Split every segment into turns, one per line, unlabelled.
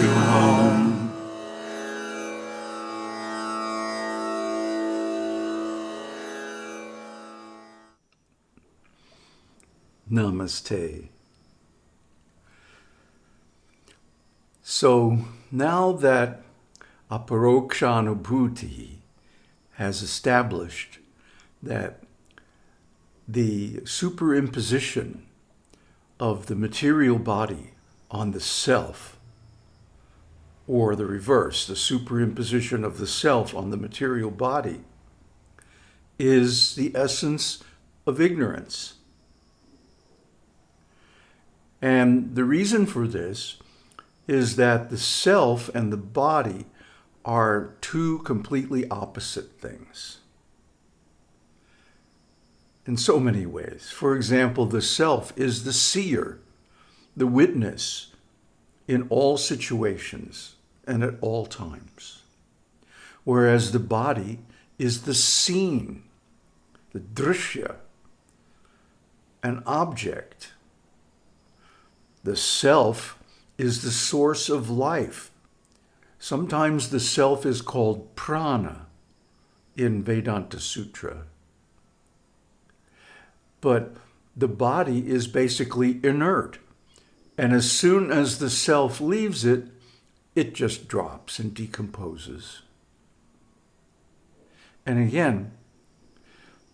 to home.
Namaste. So now that aparokshanubhuti has established that the superimposition of the material body on the self, or the reverse, the superimposition of the self on the material body, is the essence of ignorance. And the reason for this is that the self and the body are two completely opposite things in so many ways. For example, the self is the seer, the witness in all situations and at all times. Whereas the body is the seen, the drishya, an object. The self is the source of life. Sometimes the self is called prana in Vedanta Sutra. But the body is basically inert. And as soon as the self leaves it, it just drops and decomposes. And again,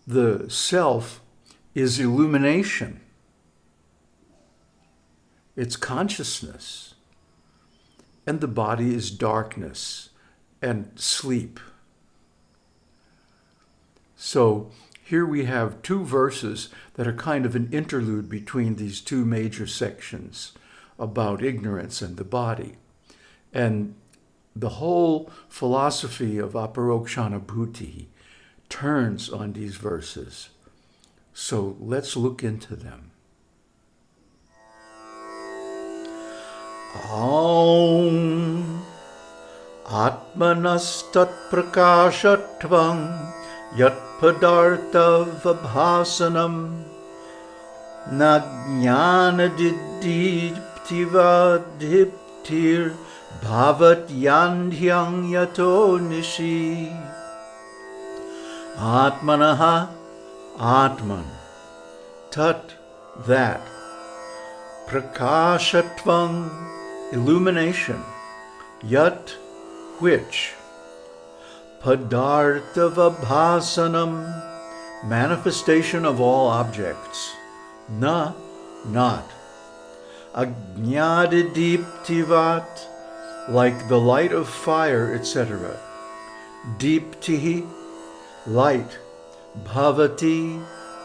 the self is illumination. It's consciousness. And the body is darkness and sleep. So here we have two verses that are kind of an interlude between these two major sections about ignorance and the body. And the whole philosophy of aparokshanubhuti turns on these verses. So let's look into them. Aum Atmanastat Prakashatvam Yat Padartavabhasanam Najnanadidiptivadhiptir Bhavat Yandhyang Yato Nishi. Atmanaha Atman. Tat that. Prakashatvam illumination. Yat which? Padarthavabhasanam manifestation of all objects. Na, not. Ajnadidiptivat, like the light of fire, etc. Deeptihi, light. Bhavati,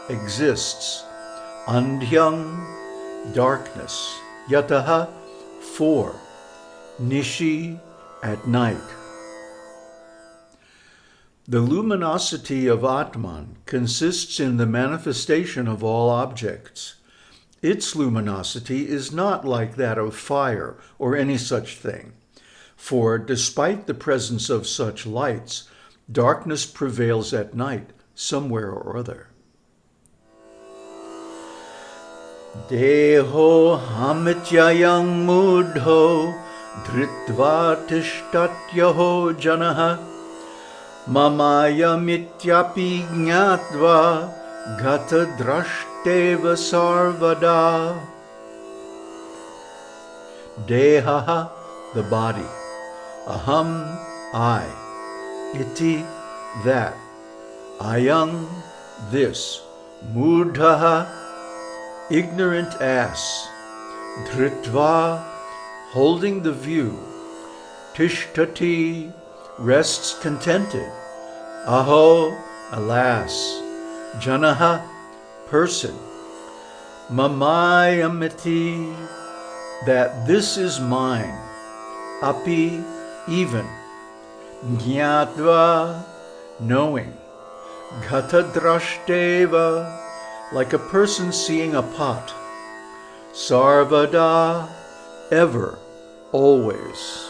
exists. Andhyang, darkness. Yataha, for, Nishi, at night. The luminosity of Atman consists in the manifestation of all objects. Its luminosity is not like that of fire or any such thing. For despite the presence of such lights, darkness prevails at night somewhere or other. Deho hamityayang mudho dhritva tishtatyaho janaha Mamayammityapi jnatva gata drashteva sarvada. Dehaha, the body. Aham, I. Iti, that. Ayang, this. Mudhaha, ignorant ass. Dritva, holding the view. Tishtati, rests contented. Aho, alas, janaha, person, mamayamiti, that this is mine, api, even, jnatva, knowing, gatadrashteva, like a person seeing a pot, sarvada, ever, always.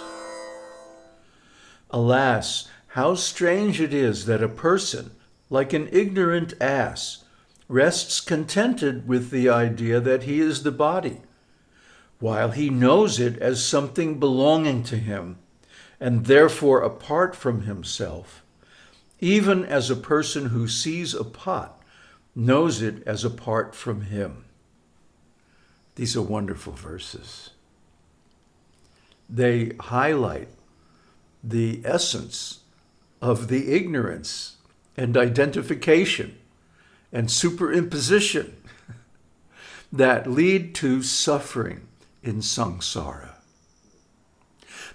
Alas, how strange it is that a person, like an ignorant ass, rests contented with the idea that he is the body, while he knows it as something belonging to him and therefore apart from himself, even as a person who sees a pot knows it as apart from him. These are wonderful verses. They highlight the essence of the ignorance and identification and superimposition that lead to suffering in samsara.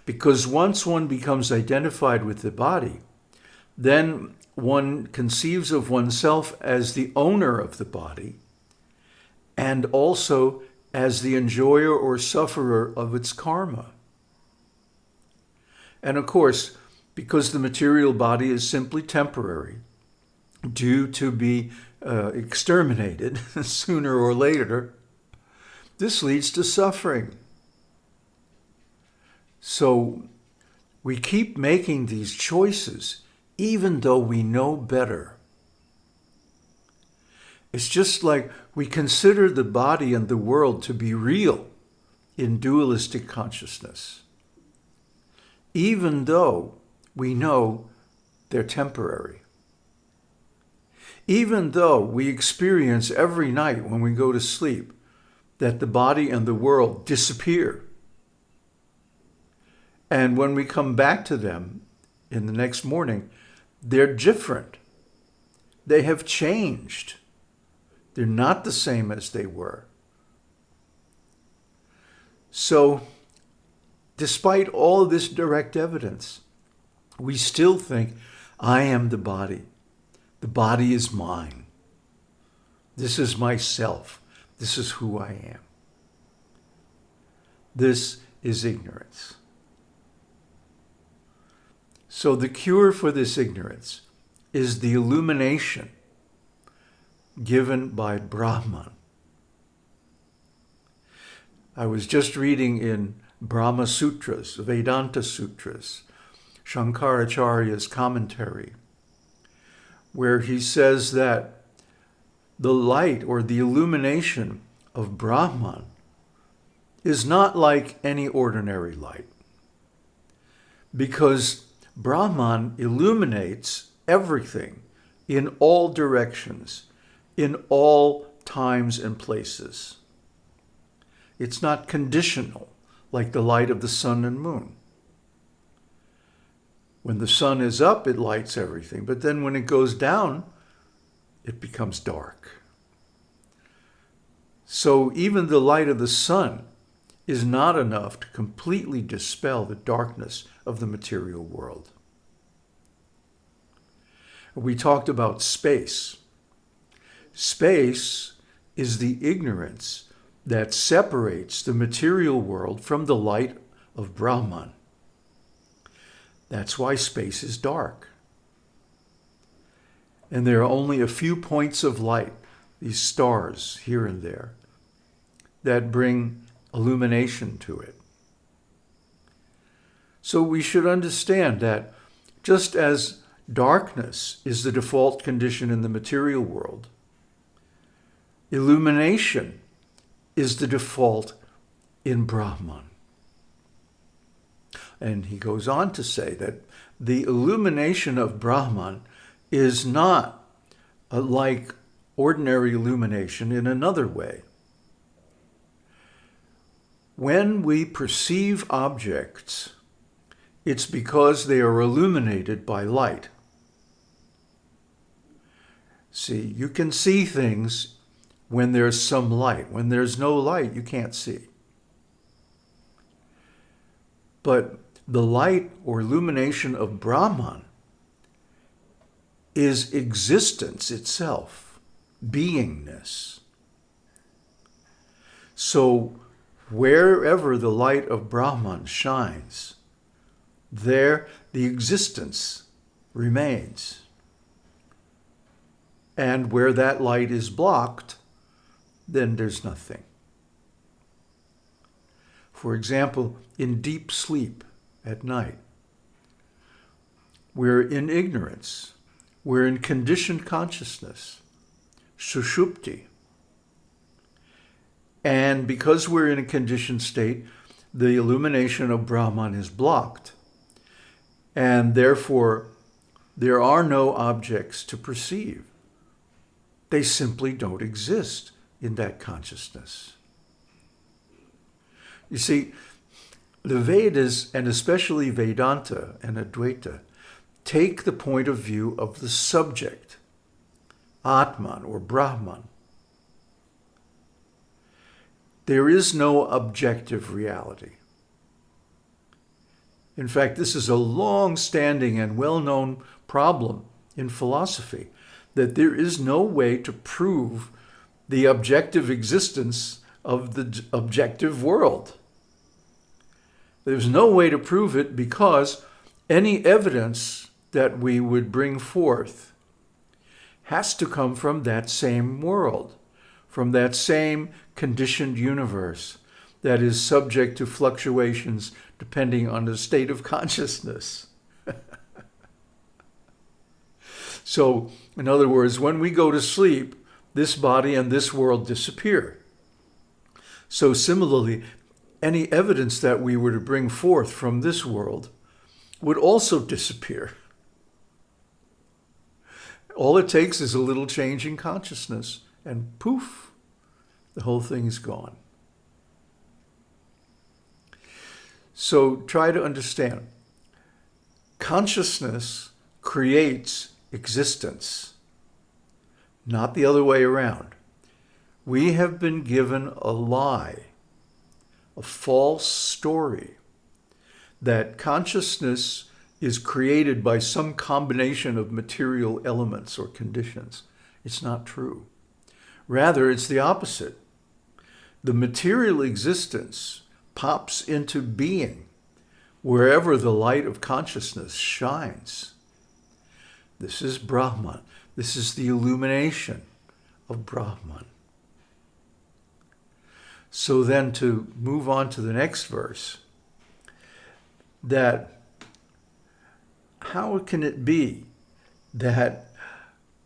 Because once one becomes identified with the body, then one conceives of oneself as the owner of the body and also as the enjoyer or sufferer of its karma. And of course, because the material body is simply temporary, due to be uh, exterminated sooner or later, this leads to suffering. So we keep making these choices even though we know better. It's just like we consider the body and the world to be real in dualistic consciousness, even though we know they're temporary. Even though we experience every night when we go to sleep that the body and the world disappear. And when we come back to them in the next morning, they're different. They have changed. They're not the same as they were. So, despite all this direct evidence, we still think, I am the body. The body is mine. This is myself. This is who I am. This is ignorance. So the cure for this ignorance is the illumination given by Brahman. I was just reading in Brahma Sutras, Vedanta Sutras, Shankaracharya's commentary, where he says that the light or the illumination of Brahman is not like any ordinary light because Brahman illuminates everything in all directions, in all times and places. It's not conditional like the light of the sun and moon. When the sun is up, it lights everything, but then when it goes down, it becomes dark. So even the light of the sun is not enough to completely dispel the darkness of the material world. We talked about space. Space is the ignorance that separates the material world from the light of Brahman. That's why space is dark. And there are only a few points of light, these stars here and there, that bring illumination to it. So we should understand that just as darkness is the default condition in the material world, illumination is the default in Brahman. And he goes on to say that the illumination of Brahman is not like ordinary illumination in another way. When we perceive objects it's because they are illuminated by light. See, you can see things when there's some light. When there's no light, you can't see. But the light or illumination of Brahman is existence itself, beingness. So wherever the light of Brahman shines, there the existence remains. And where that light is blocked, then there's nothing. For example, in deep sleep at night, we're in ignorance, we're in conditioned consciousness, sushupti. And because we're in a conditioned state, the illumination of Brahman is blocked. And therefore, there are no objects to perceive. They simply don't exist in that consciousness. You see, the Vedas, and especially Vedanta and Advaita, take the point of view of the subject, Atman or Brahman. There is no objective reality. In fact, this is a long-standing and well-known problem in philosophy, that there is no way to prove the objective existence of the objective world. There's no way to prove it because any evidence that we would bring forth has to come from that same world, from that same conditioned universe that is subject to fluctuations depending on the state of consciousness. so, in other words, when we go to sleep, this body and this world disappear. So similarly, any evidence that we were to bring forth from this world would also disappear. All it takes is a little change in consciousness and poof, the whole thing is gone. So try to understand. Consciousness creates existence, not the other way around. We have been given a lie a false story that consciousness is created by some combination of material elements or conditions. It's not true. Rather, it's the opposite. The material existence pops into being wherever the light of consciousness shines. This is Brahman. This is the illumination of Brahman. So then to move on to the next verse, that how can it be that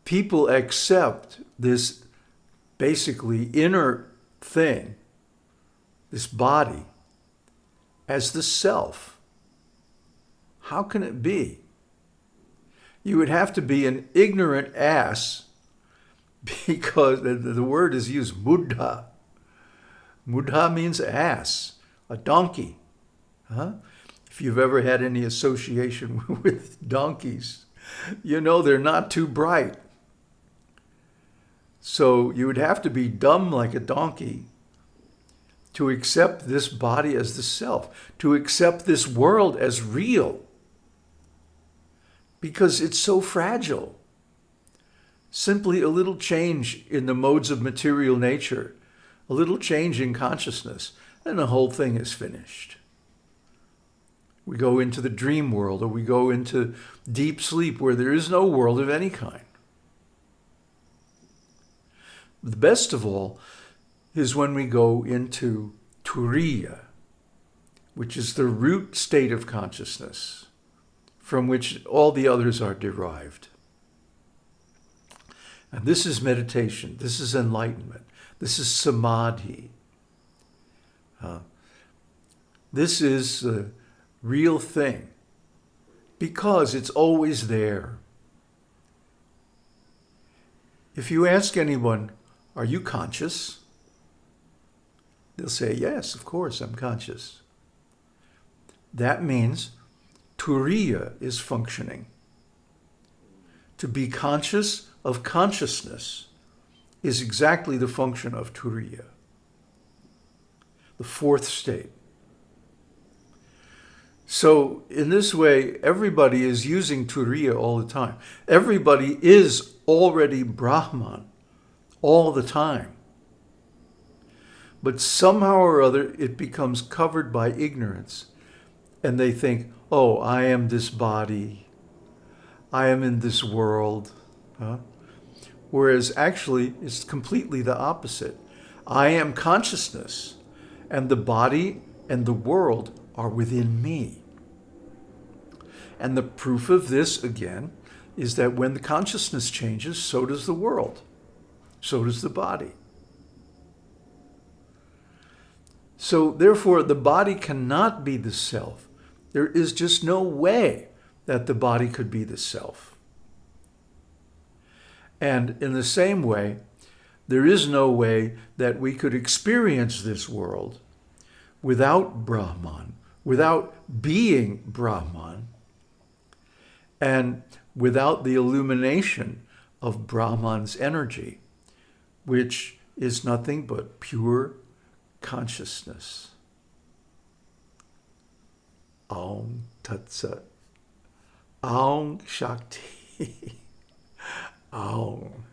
people accept this basically inner thing, this body, as the self? How can it be? You would have to be an ignorant ass because the, word is used, muddha, Mudha means ass, a donkey. Huh? If you've ever had any association with donkeys, you know they're not too bright. So you would have to be dumb like a donkey to accept this body as the self, to accept this world as real, because it's so fragile. Simply a little change in the modes of material nature a little change in consciousness, and the whole thing is finished. We go into the dream world or we go into deep sleep where there is no world of any kind. The best of all is when we go into Turiya, which is the root state of consciousness from which all the others are derived. And this is meditation. This is enlightenment. This is samadhi. Uh, this is the real thing because it's always there. If you ask anyone, are you conscious? They'll say, yes, of course, I'm conscious. That means turiya is functioning. To be conscious of consciousness is exactly the function of Turiya, the fourth state. So in this way, everybody is using Turiya all the time. Everybody is already Brahman all the time. But somehow or other, it becomes covered by ignorance. And they think, oh, I am this body. I am in this world. Huh? whereas actually it's completely the opposite. I am consciousness, and the body and the world are within me. And the proof of this, again, is that when the consciousness changes, so does the world. So does the body. So therefore, the body cannot be the self. There is just no way that the body could be the self. And in the same way, there is no way that we could experience this world without Brahman, without being Brahman, and without the illumination of Brahman's energy, which is nothing but pure consciousness. Aum Tat Sat. Aum Shakti. Aum.